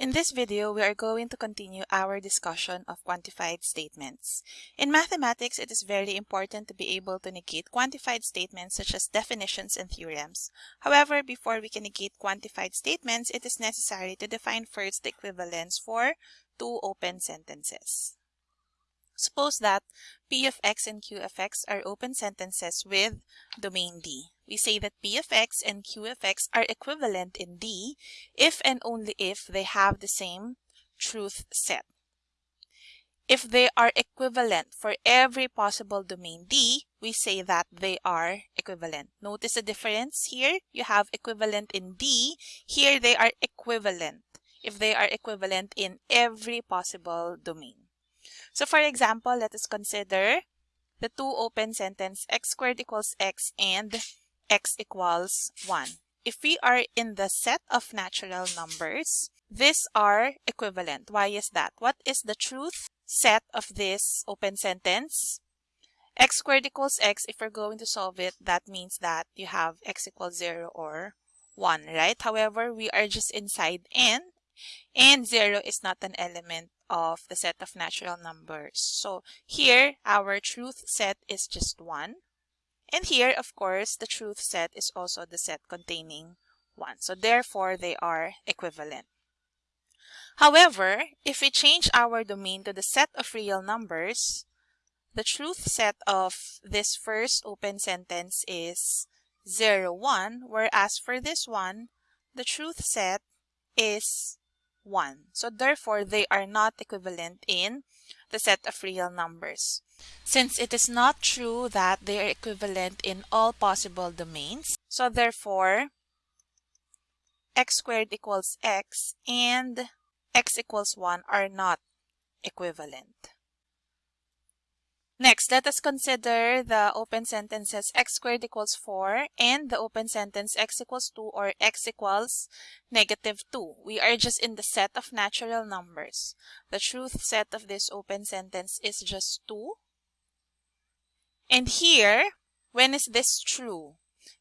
In this video, we are going to continue our discussion of quantified statements. In mathematics, it is very important to be able to negate quantified statements such as definitions and theorems. However, before we can negate quantified statements, it is necessary to define first the equivalence for two open sentences. Suppose that P of x and Q of x are open sentences with domain D. We say that P of x and Q of x are equivalent in D if and only if they have the same truth set. If they are equivalent for every possible domain D, we say that they are equivalent. Notice the difference here. You have equivalent in D. Here they are equivalent if they are equivalent in every possible domain. So for example, let us consider the two open sentence x squared equals x and x equals 1. If we are in the set of natural numbers, these are equivalent. Why is that? What is the truth set of this open sentence? x squared equals x, if we're going to solve it, that means that you have x equals 0 or 1, right? However, we are just inside n, and 0 is not an element of the set of natural numbers. So here, our truth set is just 1. And here, of course, the truth set is also the set containing 1. So therefore, they are equivalent. However, if we change our domain to the set of real numbers, the truth set of this first open sentence is 0, 1, whereas for this one, the truth set is 1. So therefore, they are not equivalent in the set of real numbers. Since it is not true that they are equivalent in all possible domains, so therefore, x squared equals x and x equals 1 are not equivalent. Next, let us consider the open sentences x squared equals 4 and the open sentence x equals 2 or x equals negative 2. We are just in the set of natural numbers. The truth set of this open sentence is just 2. And here, when is this true?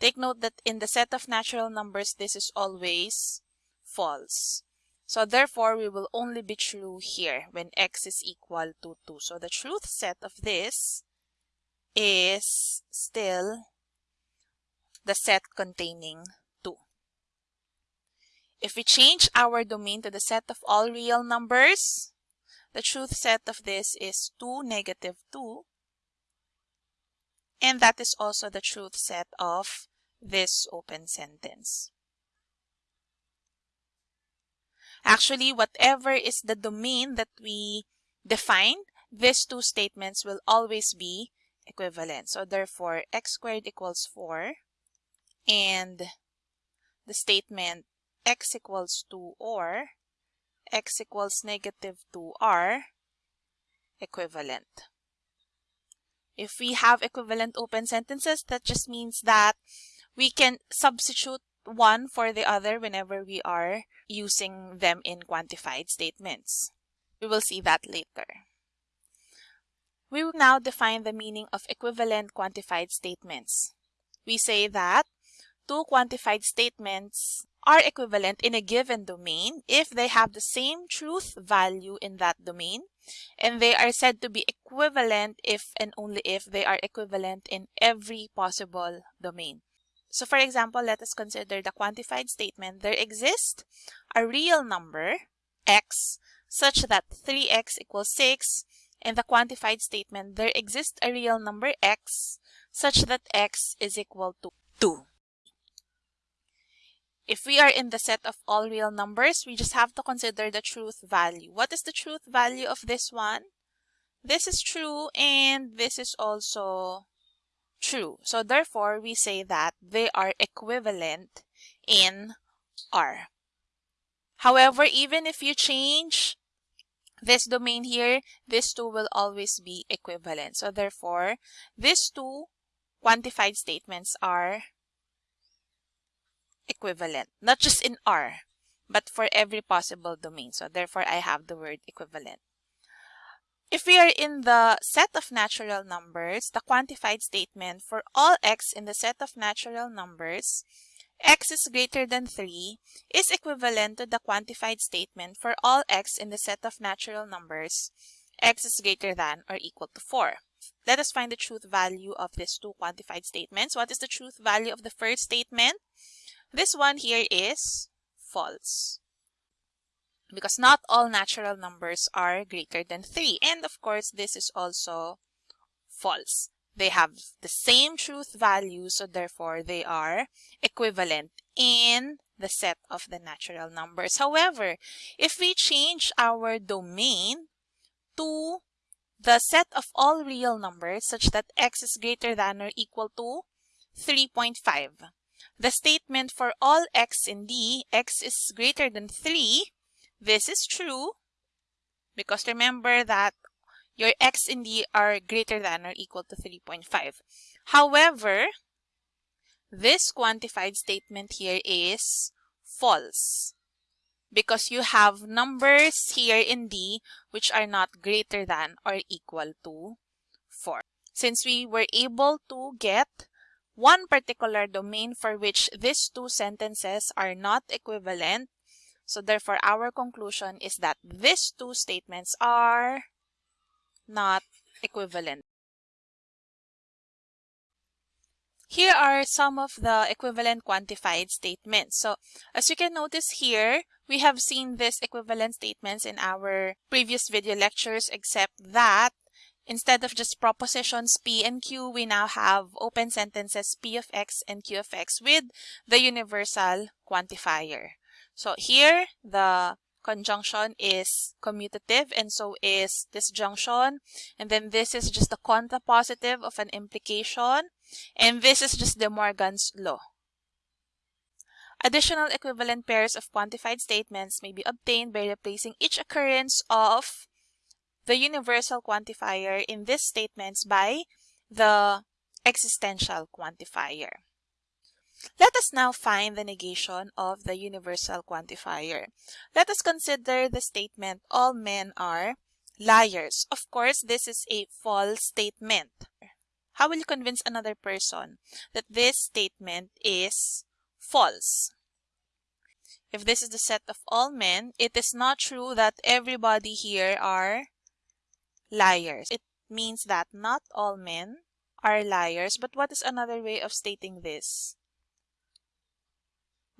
Take note that in the set of natural numbers, this is always false. So therefore, we will only be true here when x is equal to 2. So the truth set of this is still the set containing 2. If we change our domain to the set of all real numbers, the truth set of this is 2, negative 2. And that is also the truth set of this open sentence. Actually, whatever is the domain that we define, these two statements will always be equivalent. So therefore, x squared equals 4 and the statement x equals 2 or x equals negative 2 are equivalent. If we have equivalent open sentences, that just means that we can substitute one for the other whenever we are using them in quantified statements. We will see that later. We will now define the meaning of equivalent quantified statements. We say that two quantified statements are equivalent in a given domain if they have the same truth value in that domain and they are said to be equivalent if and only if they are equivalent in every possible domain. So for example, let us consider the quantified statement. There exists a real number, x, such that 3x equals 6. In the quantified statement, there exists a real number x, such that x is equal to 2. If we are in the set of all real numbers, we just have to consider the truth value. What is the truth value of this one? This is true and this is also true. So therefore, we say that they are equivalent in R. However, even if you change this domain here, these two will always be equivalent. So therefore, these two quantified statements are equivalent, not just in R, but for every possible domain. So therefore, I have the word equivalent. If we are in the set of natural numbers, the quantified statement for all x in the set of natural numbers, x is greater than 3 is equivalent to the quantified statement for all x in the set of natural numbers x is greater than or equal to 4. Let us find the truth value of these two quantified statements. What is the truth value of the first statement? This one here is false because not all natural numbers are greater than 3. And of course, this is also false. They have the same truth value, so therefore they are equivalent in the set of the natural numbers. However, if we change our domain to the set of all real numbers such that x is greater than or equal to 3.5, the statement for all x in D, x is greater than 3, this is true because remember that your x and D are greater than or equal to 3.5. However, this quantified statement here is false because you have numbers here in D which are not greater than or equal to 4. Since we were able to get one particular domain for which these two sentences are not equivalent, so therefore our conclusion is that these two statements are not equivalent. Here are some of the equivalent quantified statements. So as you can notice here, we have seen these equivalent statements in our previous video lectures except that instead of just propositions P and Q, we now have open sentences P of X and Q of X with the universal quantifier. So here, the conjunction is commutative and so is disjunction. And then this is just the contrapositive of an implication. And this is just De Morgan's law. Additional equivalent pairs of quantified statements may be obtained by replacing each occurrence of the universal quantifier in these statements by the existential quantifier. Let us now find the negation of the universal quantifier. Let us consider the statement, all men are liars. Of course, this is a false statement. How will you convince another person that this statement is false? If this is the set of all men, it is not true that everybody here are liars. It means that not all men are liars. But what is another way of stating this?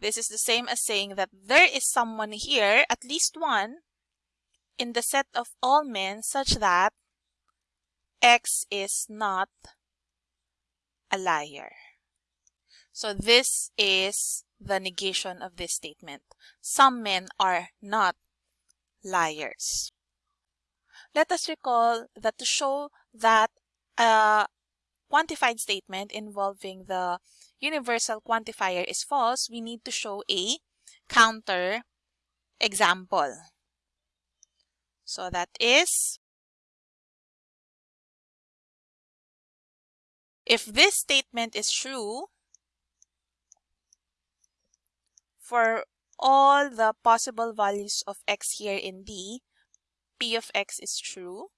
This is the same as saying that there is someone here, at least one, in the set of all men such that X is not a liar. So this is the negation of this statement. Some men are not liars. Let us recall that to show that a quantified statement involving the universal quantifier is false, we need to show a counter example. So that is, if this statement is true, for all the possible values of x here in D, p of x is true.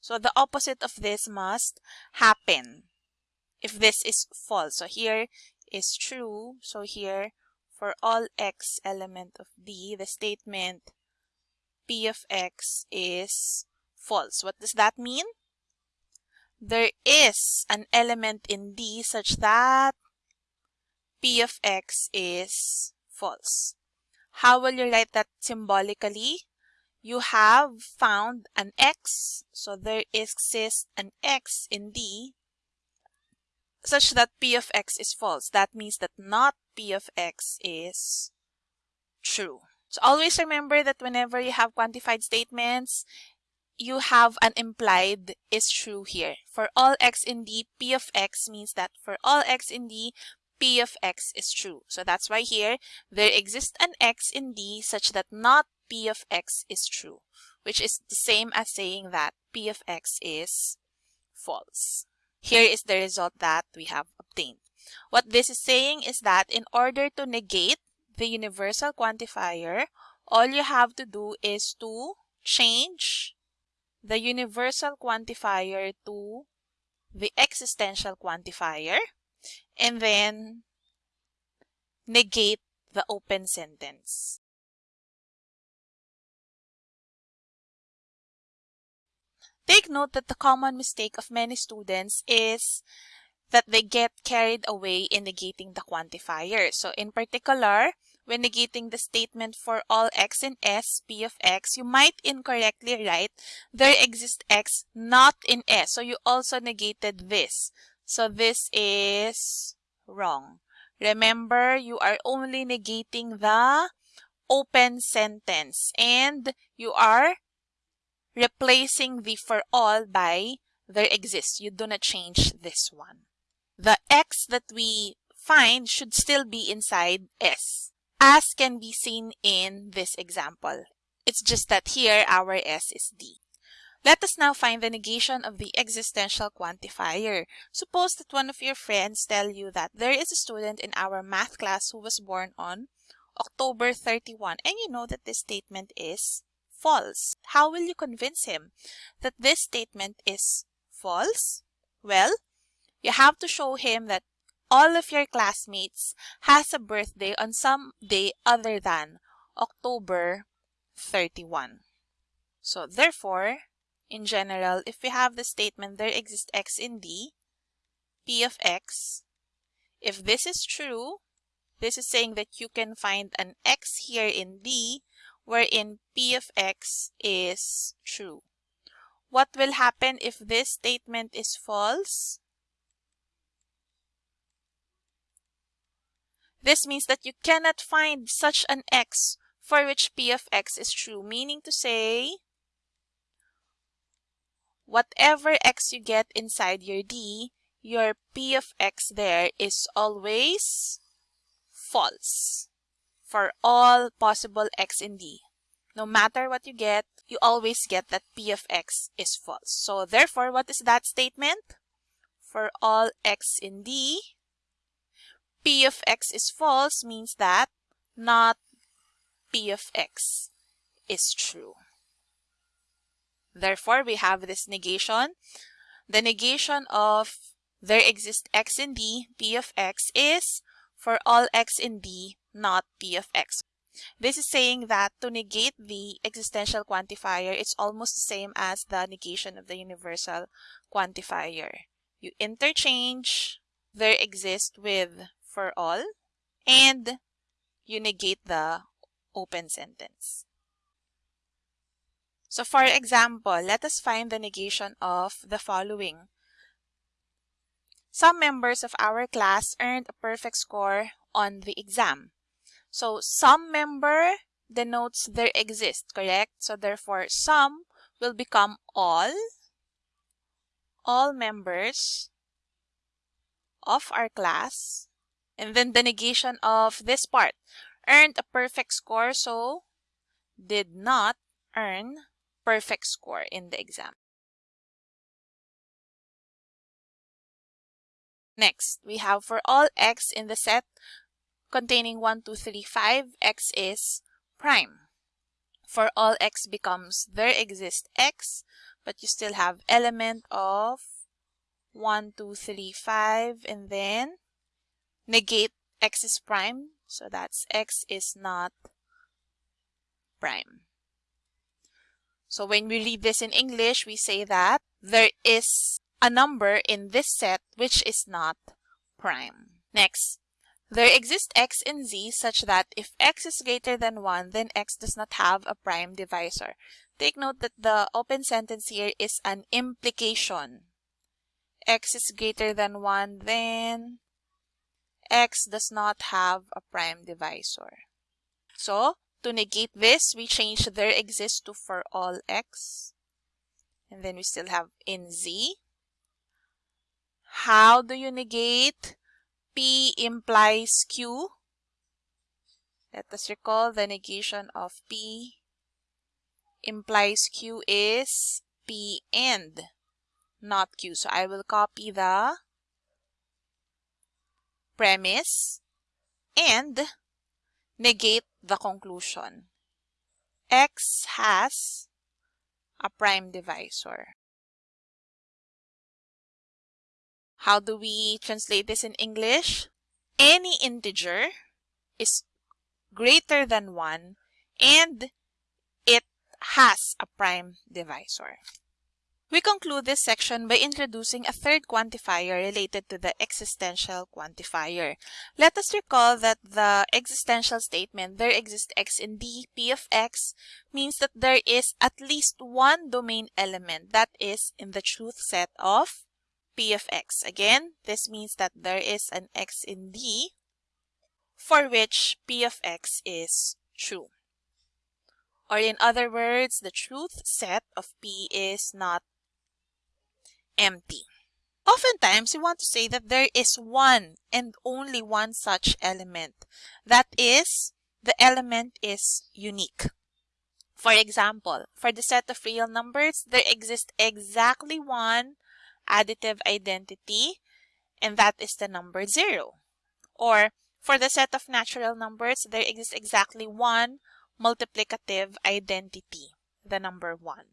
So the opposite of this must happen if this is false. So here is true. So here for all x element of D, the statement P of x is false. What does that mean? There is an element in D such that P of x is false. How will you write that symbolically? You have found an x, so there exists an x in D such that p of x is false. That means that not p of x is true. So always remember that whenever you have quantified statements, you have an implied is true here. For all x in D, p of x means that for all x in D, p of x is true. So that's why here, there exists an x in D such that not p of x is true, which is the same as saying that p of x is false. Here is the result that we have obtained. What this is saying is that in order to negate the universal quantifier, all you have to do is to change the universal quantifier to the existential quantifier and then negate the open sentence. Take note that the common mistake of many students is that they get carried away in negating the quantifier. So in particular, when negating the statement for all x in S, P of x, you might incorrectly write there exists x not in S. So you also negated this. So this is wrong. Remember, you are only negating the open sentence and you are replacing the for all by there exists. You do not change this one. The x that we find should still be inside S as can be seen in this example. It's just that here our S is D. Let us now find the negation of the existential quantifier. Suppose that one of your friends tell you that there is a student in our math class who was born on October 31 and you know that this statement is false. How will you convince him that this statement is false? Well, you have to show him that all of your classmates has a birthday on some day other than October 31. So therefore, in general, if we have the statement there exists x in D, P of x, if this is true, this is saying that you can find an x here in D wherein P of x is true. What will happen if this statement is false? This means that you cannot find such an x for which p of x is true, meaning to say whatever x you get inside your d, your p of x there is always false for all possible x in d. No matter what you get, you always get that p of x is false. So therefore, what is that statement? For all x in d, p of x is false means that not p of x is true. Therefore, we have this negation. The negation of there exists x in d, p of x is for all x in d, not p of x. This is saying that to negate the existential quantifier, it's almost the same as the negation of the universal quantifier. You interchange there exists with for all and you negate the open sentence. So for example, let us find the negation of the following. Some members of our class earned a perfect score on the exam. So some member denotes there exists, correct? So therefore, some will become all. All members of our class and then the negation of this part. Earned a perfect score, so did not earn perfect score in the exam. Next, we have for all x in the set containing 1, 2, 3, 5, x is prime. For all x becomes there exists x, but you still have element of 1, 2, 3, 5, and then negate x is prime. So that's x is not prime. So when we read this in English, we say that there is a number in this set which is not prime. Next, there exist x in z such that if x is greater than 1, then x does not have a prime divisor. Take note that the open sentence here is an implication. x is greater than 1, then x does not have a prime divisor. So, to negate this, we change there exists to for all x. And then we still have in z. How do you negate? P implies Q. Let us recall the negation of P implies Q is P and not Q. So I will copy the premise and negate the conclusion. X has a prime divisor. How do we translate this in English? Any integer is greater than 1 and it has a prime divisor. We conclude this section by introducing a third quantifier related to the existential quantifier. Let us recall that the existential statement, there exists x in D, P of x, means that there is at least one domain element that is in the truth set of P of x. Again, this means that there is an x in D for which P of x is true. Or in other words, the truth set of P is not empty. Oftentimes, we want to say that there is one and only one such element. That is, the element is unique. For example, for the set of real numbers, there exists exactly one additive identity, and that is the number 0. Or for the set of natural numbers, there exists exactly one multiplicative identity, the number 1.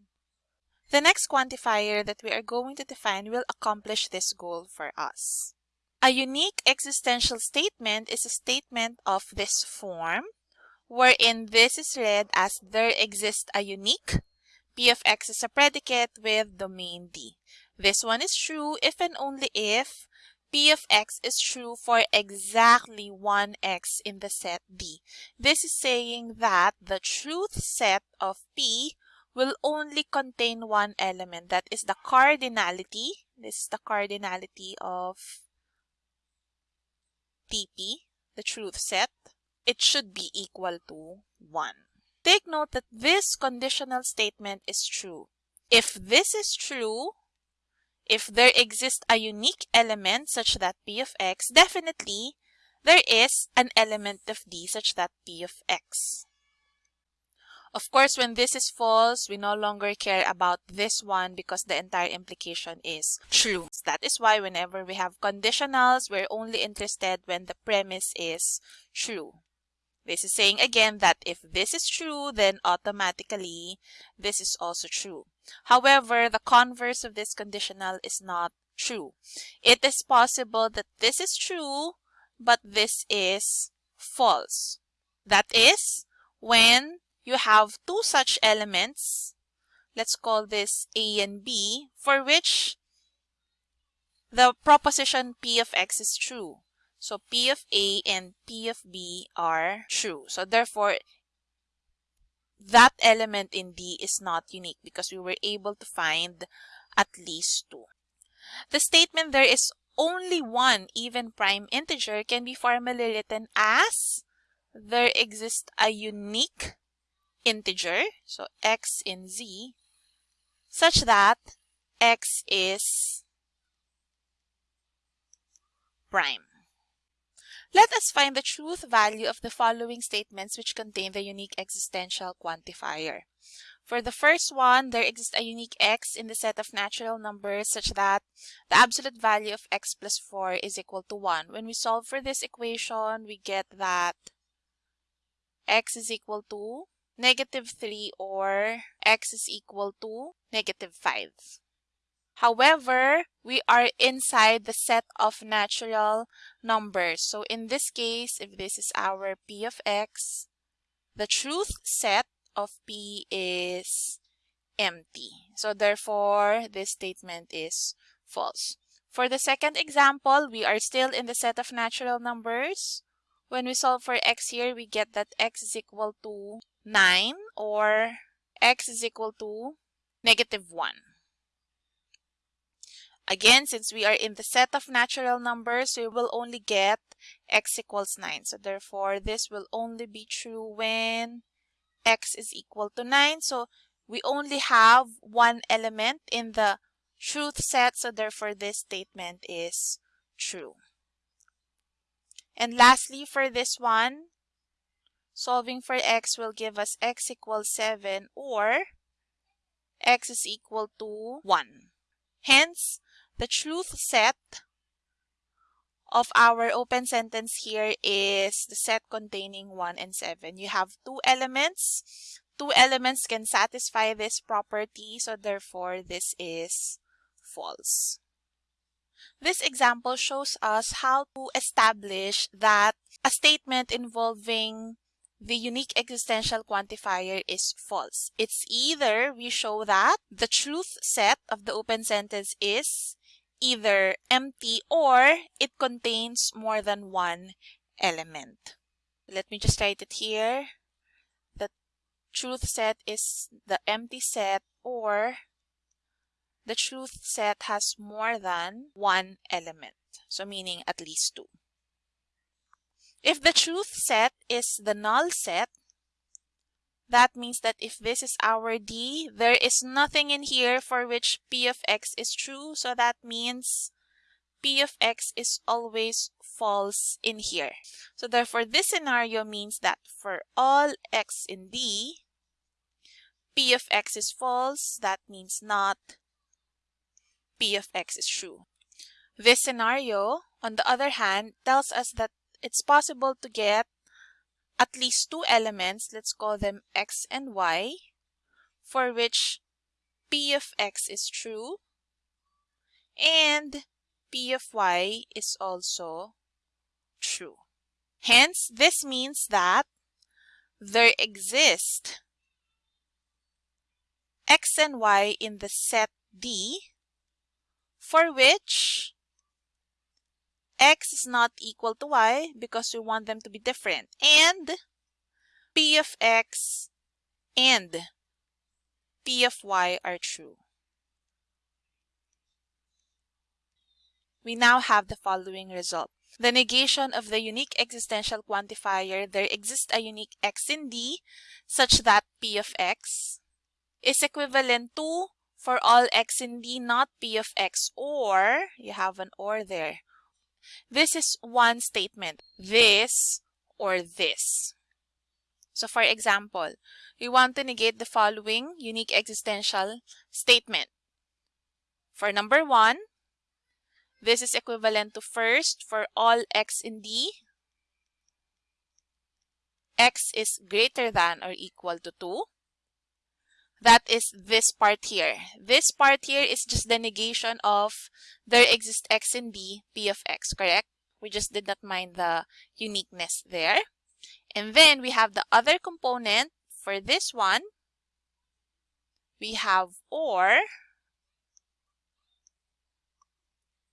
The next quantifier that we are going to define will accomplish this goal for us. A unique existential statement is a statement of this form, wherein this is read as there exists a unique p of x is a predicate with domain D. This one is true if and only if p of x is true for exactly one x in the set D. This is saying that the truth set of p will only contain one element that is the cardinality. This is the cardinality of TP, the truth set. It should be equal to 1. Take note that this conditional statement is true. If this is true, if there exists a unique element such that p of x, definitely there is an element of d such that p of x. Of course, when this is false, we no longer care about this one because the entire implication is true. That is why whenever we have conditionals, we're only interested when the premise is true. This is saying again that if this is true, then automatically this is also true. However, the converse of this conditional is not true. It is possible that this is true, but this is false. That is when you have two such elements, let's call this A and B, for which the proposition P of X is true. So P of A and P of B are true. So therefore, that element in D is not unique because we were able to find at least two. The statement there is only one even prime integer can be formally written as there exists a unique integer, so x in z, such that x is prime. Let us find the truth value of the following statements which contain the unique existential quantifier. For the first one, there exists a unique x in the set of natural numbers such that the absolute value of x plus 4 is equal to 1. When we solve for this equation, we get that x is equal to negative 3 or x is equal to negative 5. However, we are inside the set of natural numbers. So in this case, if this is our p of x, the truth set of p is empty. So therefore, this statement is false. For the second example, we are still in the set of natural numbers. When we solve for x here, we get that x is equal to 9 or x is equal to negative 1. Again, since we are in the set of natural numbers, we will only get x equals 9. So therefore, this will only be true when x is equal to 9. So we only have one element in the truth set. So therefore, this statement is true. And lastly, for this one, Solving for x will give us x equals 7 or x is equal to 1. Hence, the truth set of our open sentence here is the set containing 1 and 7. You have two elements. Two elements can satisfy this property, so therefore this is false. This example shows us how to establish that a statement involving the unique existential quantifier is false. It's either we show that the truth set of the open sentence is either empty or it contains more than one element. Let me just write it here. The truth set is the empty set or the truth set has more than one element. So meaning at least two. If the truth set is the null set, that means that if this is our D, there is nothing in here for which P of X is true. So that means P of X is always false in here. So therefore, this scenario means that for all X in D, P of X is false. That means not P of X is true. This scenario, on the other hand, tells us that it's possible to get at least two elements, let's call them x and y, for which p of x is true and p of y is also true. Hence, this means that there exist x and y in the set D for which x is not equal to y because we want them to be different. And p of x and p of y are true. We now have the following result. The negation of the unique existential quantifier, there exists a unique x in D such that p of x is equivalent to for all x in D not p of x or, you have an or there, this is one statement, this or this. So for example, we want to negate the following unique existential statement. For number one, this is equivalent to first for all x in D. x is greater than or equal to 2 that is this part here. This part here is just the negation of there exists x in D, p of x, correct? We just did not mind the uniqueness there. And then we have the other component for this one. We have or.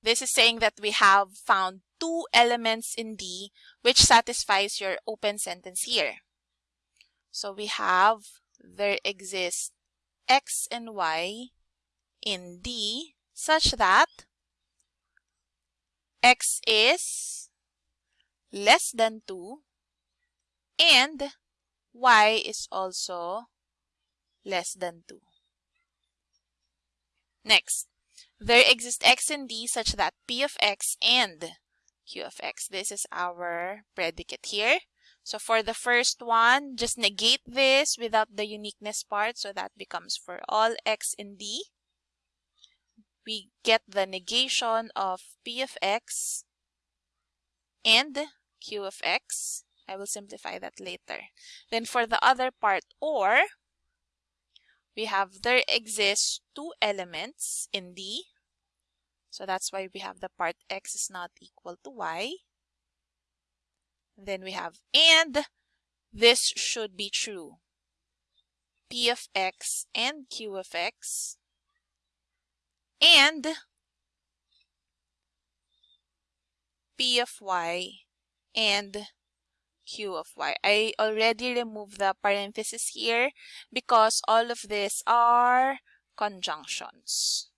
This is saying that we have found two elements in D which satisfies your open sentence here. So we have there exists x and y in D such that x is less than 2 and y is also less than 2. Next, there exists x in D such that p of x and q of x. This is our predicate here. So for the first one, just negate this without the uniqueness part. So that becomes for all x in D. We get the negation of p of x and q of x. I will simplify that later. Then for the other part, or, we have there exists two elements in D. So that's why we have the part x is not equal to y. Then we have and this should be true. P of x and Q of x and P of y and Q of y. I already removed the parenthesis here because all of these are conjunctions.